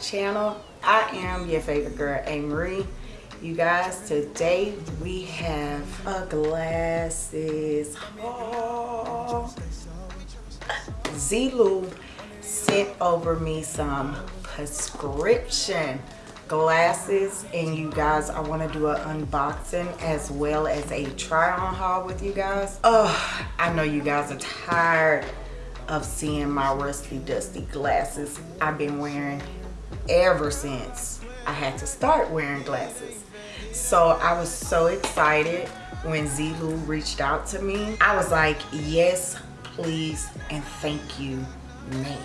channel. I am your favorite girl a. Marie. You guys today we have a glasses haul. Zeelool sent over me some prescription glasses and you guys i want to do an unboxing as well as a try on haul with you guys. Oh i know you guys are tired of seeing my rusty dusty glasses I've been wearing ever since I had to start wearing glasses. So I was so excited when Zeelool reached out to me. I was like, yes, please, and thank you now.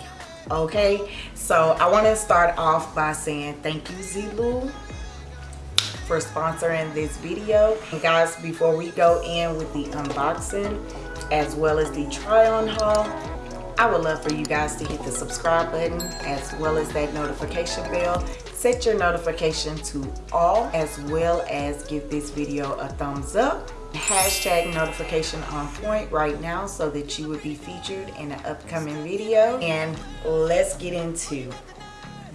Okay, so I want to start off by saying thank you, Zeelool, for sponsoring this video. And guys, before we go in with the unboxing, as well as the try on haul, I would love for you guys to hit the subscribe button as well as that notification bell. Set your notification to all as well as give this video a thumbs up. Hashtag notification on point right now so that you would be featured in an upcoming video. And let's get into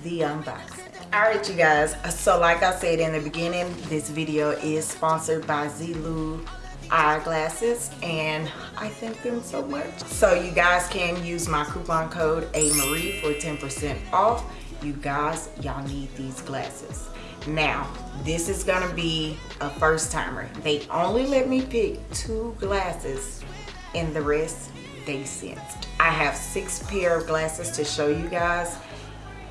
the unboxing. Alright you guys, so like I said in the beginning, this video is sponsored by Zeelool eyeglasses and I thank them so much. So you guys can use my coupon code AMARIE for 10% off. You guys, y'all need these glasses. Now, this is gonna be a first timer. They only let me pick two glasses and the rest they sent. I have six pair of glasses to show you guys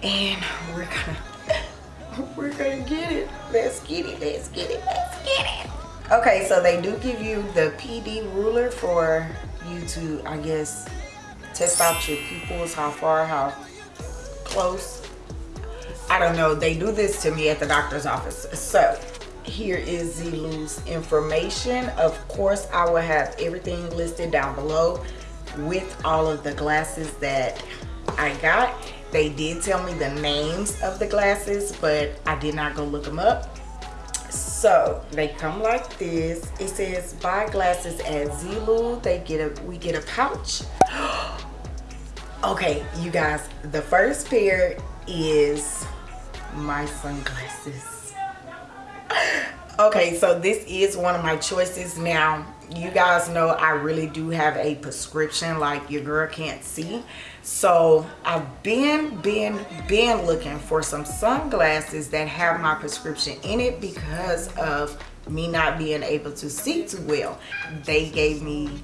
and we're gonna, we're gonna get it. Let's get it, let's get it, let's get it. Okay, so they do give you the PD ruler for you to, I guess, test out your pupils, how far, how close. I don't know. They do this to me at the doctor's office. So here is Zeelool's information. Of course, I will have everything listed down below with all of the glasses that I got. They did tell me the names of the glasses, but I did not go look them up so they come like this. It says buy glasses at Zeelool they get a we get a pouch. Okay you guys the first pair is my sunglasses. Okay so this is one of my choices. Now you guys know I really do have a prescription like your girl can't see. So I've been been been looking for some sunglasses that have my prescription in it because of me not being able to see too well. They gave me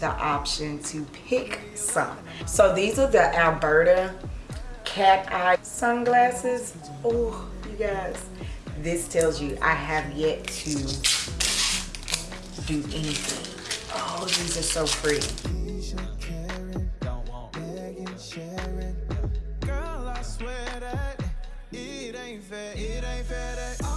the option to pick some. So these are the Alberta cat eye sunglasses. Oh you guys this tells you I have yet to do anything. Oh, these are so pretty. Girl, I swear that it ain't fair, it ain't fair that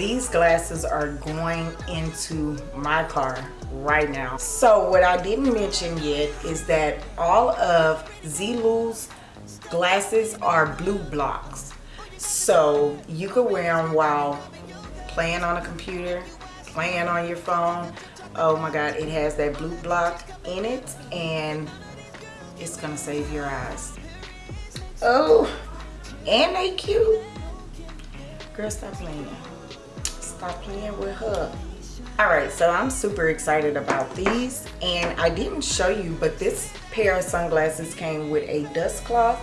these glasses are going into my car right now. So what i didn't mention yet is that all of Zeelool's glasses are blue blocks. So you could wear them while playing on a computer playing on your phone. Oh my god it has that blue block in it and it's gonna save your eyes. Oh and they cute. Girl stop playing stop playing with her. All right so i'm super excited about these and i didn't show you but this pair of sunglasses came with a dust cloth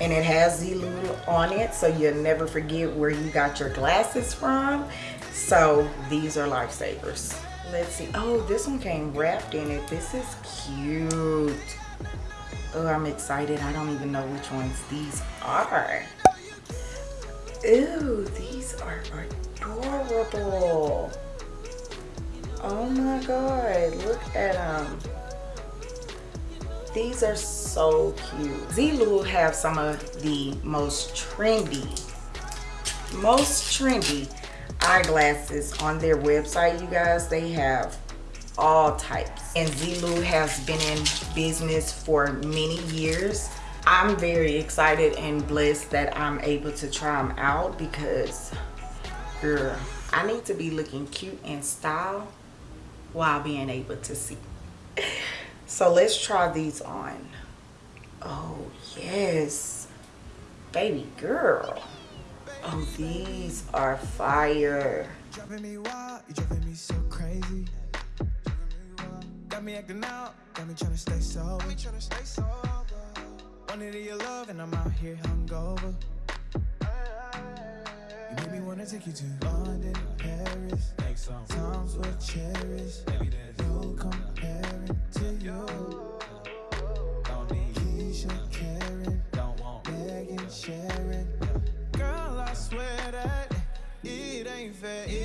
and it has Zeelool on it so you'll never forget where you got your glasses from. So these are lifesavers. Let's see. Oh this one came wrapped in it. This is cute. Oh i'm excited. I don't even know which ones these are Ew, these are adorable. Oh my god, look at them. These are so cute. Zeelool have some of the most trendy, most trendy eyeglasses on their website, you guys. They have all types. And Zeelool has been in business for many years. I'm very excited and blessed that I'm able to try them out because, girl, I need to be looking cute and style while being able to see. So let's try these on. Oh, yes. Baby girl. Oh, these are fire. Me wild, you driving me so crazy. Got me acting out, got me trying to stay sober. Wanted your love and I'm out here hungover. You made me wanna take you to London, Paris. Um. Times were cherished. No comparing to you. Don't need Keisha, Karen, don't want Megan, Sharon. Girl, I swear that it ain't fair, it ain't fair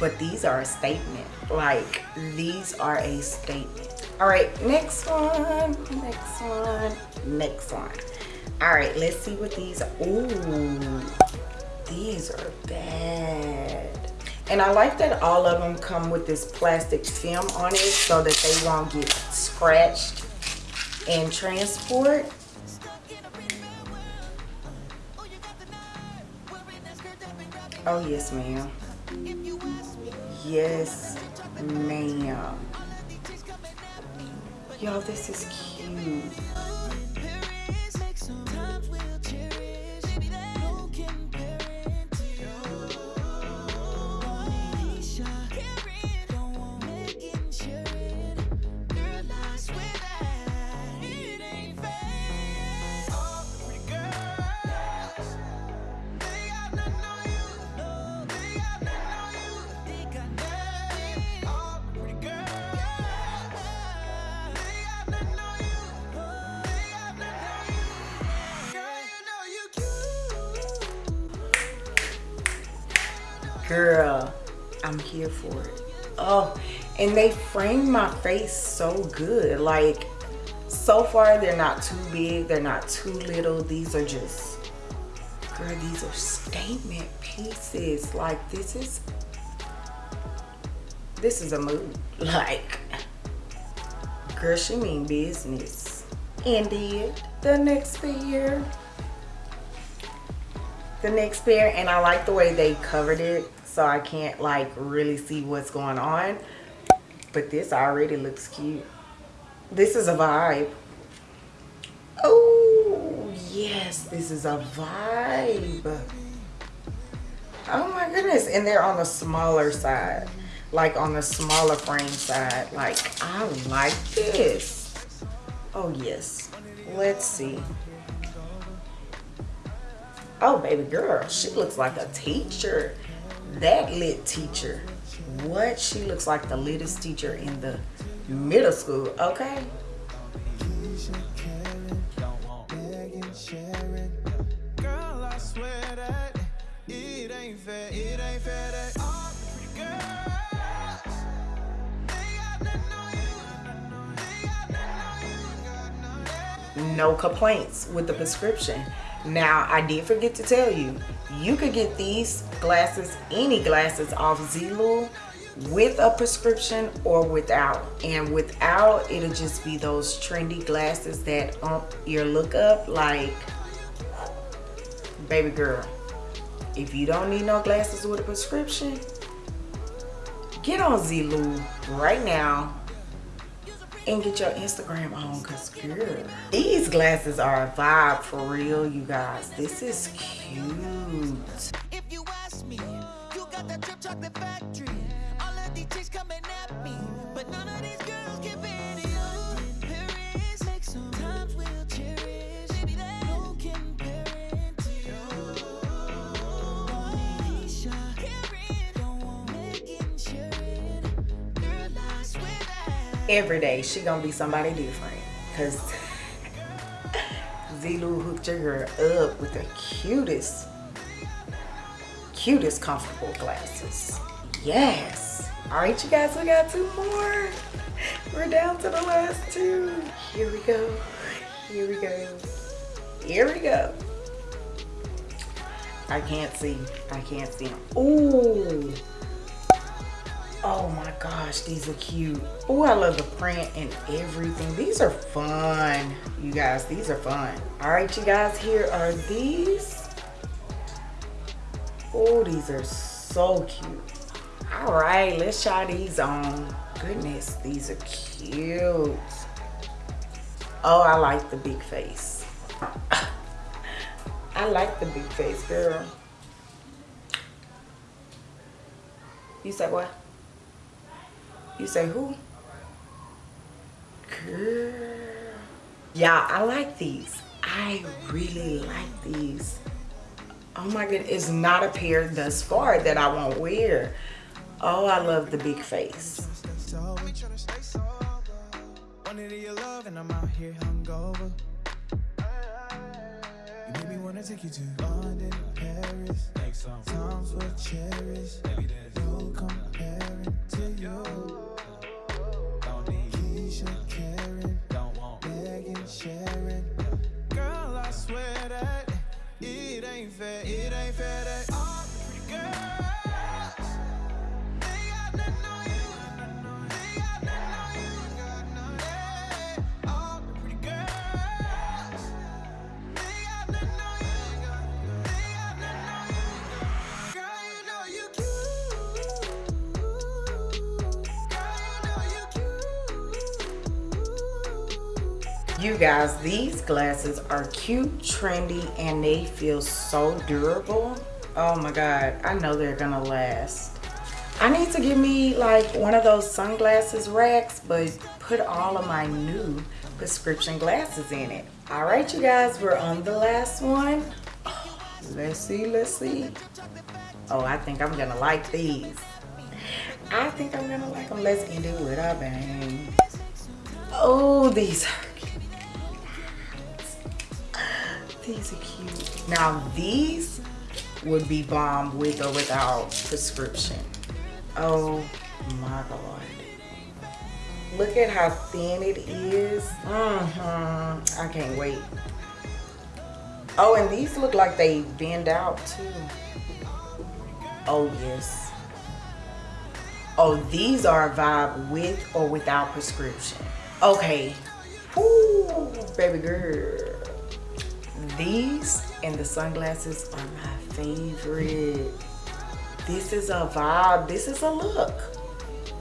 But these are a statement. Like these are a statement. All right, next one, next one, next one. All right, let's see what these are. Ooh these are bad and I like that all of them come with this plastic film on it so that they won't get scratched in transport oh yes ma'am yes ma'am. Y'all this is cute girl i'm here for it. Oh and they frame my face so good. Like so far they're not too big they're not too little. These are just girl these are statement pieces. Like this is this is a mood. Like girl she mean business. Indeed the next pair. The next pair and i like the way they covered it so I can't like really see what's going on. But this already looks cute. This is a vibe. Oh, yes, this is a vibe. Oh my goodness. And they're on the smaller side. Like on the smaller frame side. Like, I like this. Oh, yes. Let's see. Oh, baby girl. She looks like a teacher that lit teacher what she looks like the littest teacher in the middle school okay? No complaints with the prescription. Now i did forget to tell you you could get these glasses any glasses off Zeelool with a prescription or without and without it'll just be those trendy glasses that ump your look up like baby girl if you don't need no glasses with a prescription get on Zeelool right now and get your Instagram on because girl, these glasses are a vibe for real, you guys. This is cute. Chocolate factory. All of these chicks coming at me, but none of these girls can give every day she gonna be somebody different. Because Zeelool hooked your girl up with the cutest cutest comfortable glasses Yes. All right, you guys, we got two more. We're down to the last two. Here we go. Here we go. Here we go. I can't see. I can't see them. Ooh. Oh my gosh, these are cute. Oh, I love the print and everything. These are fun, you guys. These are fun. All right, you guys, here are these. Oh, these are so cute. All right, let's try these on. Goodness, these are cute. Oh, I like the big face. I like the big face, girl. You say what? You say who? Girl. Yeah, I like these. I really like these. Oh my god, it's not a pair thus far that I won't wear. Oh, I love the big face. Take you to London, Paris. No comparing to you. You guys, these glasses are cute, trendy, and they feel so durable. Oh my God, I know they're gonna last. I need to get me like one of those sunglasses racks, but put all of my new prescription glasses in it. All right, you guys, we're on the last one. Let's see, let's see. Oh, I think I'm gonna like these. I think I'm gonna like them. Let's end it with a bang. Oh, these These are cute. Now these would be bomb with or without prescription. Oh my God. Look at how thin it is. Mm-hmm. I can't wait. Oh, and these look like they bend out too. Oh, yes. Oh, these are a vibe with or without prescription. Okay. Woo, baby girl. These and the sunglasses are my favorite. This is a vibe. This is a look.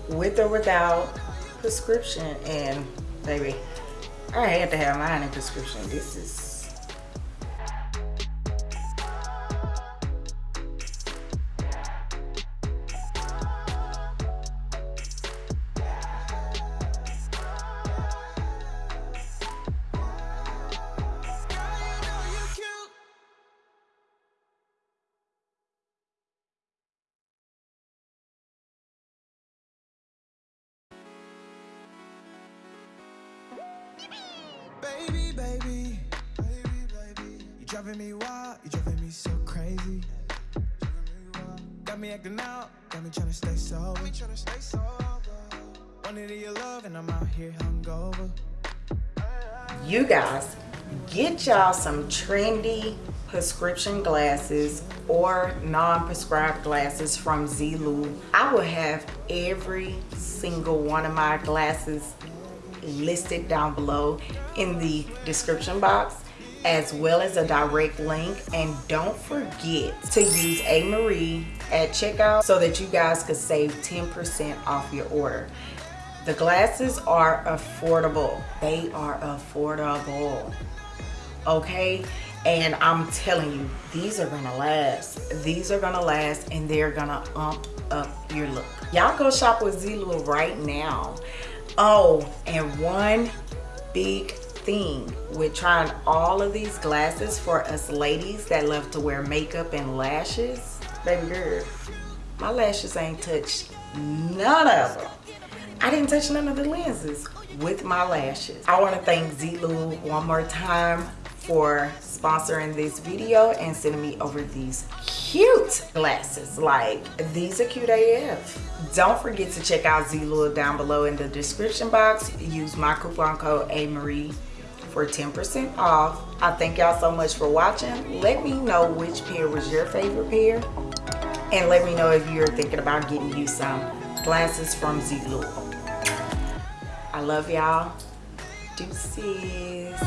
With or without prescription. And baby, I had to have mine in prescription. This is driving me wild, you driving me so crazy. Got me acting out, got me stay sober. Me stay sober. Wanted your love, and I'm out here hungover. you guys get y'all some trendy prescription glasses or non-prescribed glasses from Zeelool. I will have every single one of my glasses listed down below in the description box as well as a direct link. And don't forget to use a marie at checkout so that you guys could save 10% off your order. The glasses are affordable. They are affordable. Okay? And i'm telling you these are gonna last. These are gonna last and they're gonna ump up your look. Y'all go shop with Zeelool right now. Oh and one big thing with trying all of these glasses for us ladies that love to wear makeup and lashes baby girl my lashes ain't touched none of them I didn't touch none of the lenses with my lashes. I want to thank Zeelool one more time for sponsoring this video and sending me over these cute glasses. Like, these are cute AF. Don't forget to check out Zeelool down below in the description box. Use my coupon code AMarie for 10% off. I thank y'all so much for watching. Let me know which pair was your favorite pair. And let me know if you're thinking about getting you some glasses from Zeelool. I love y'all. Deuces.